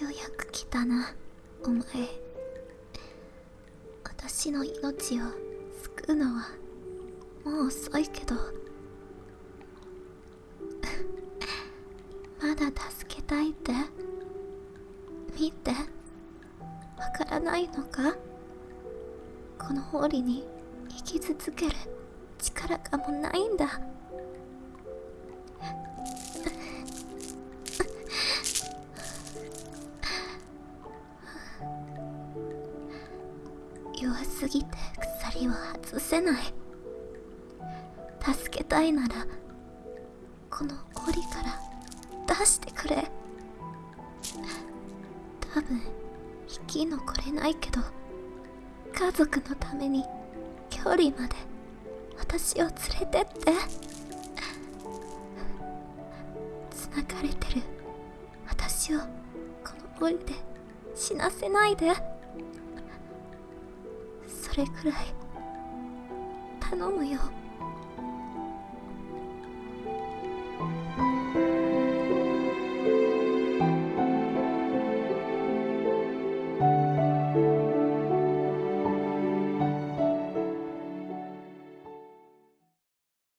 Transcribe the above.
ようやく来たなお前。私の命を救うのはもう遅いけど。まだ助けたいって？見て。わからないのか？この檻に生き続ける力がもうないんだ。弱すぎて鎖を外せない。助けたいならこの檻から出してくれ。多分生き残れないけど家族のために距離まで私を連れてって。繋がれてる。私をこの檻で死なせないで。れくらい頼むよ。